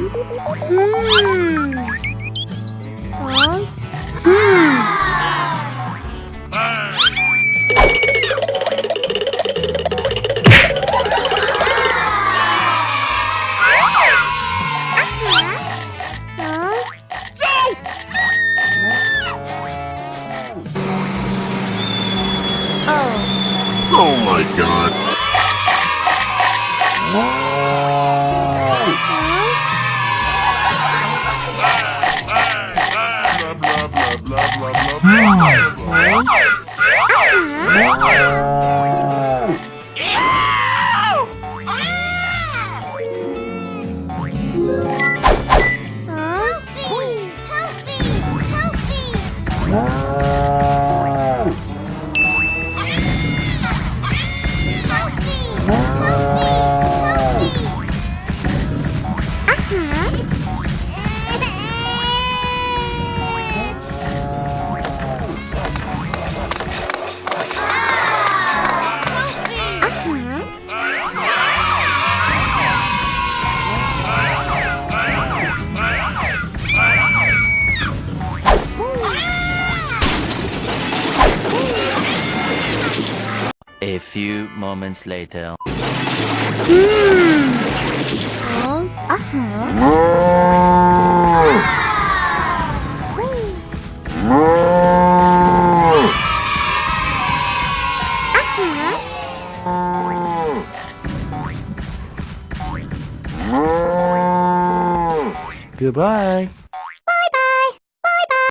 Oh my god. Help me! Help me! Help me! A few moments later. Hmm. Oh, uh-huh. Goodbye.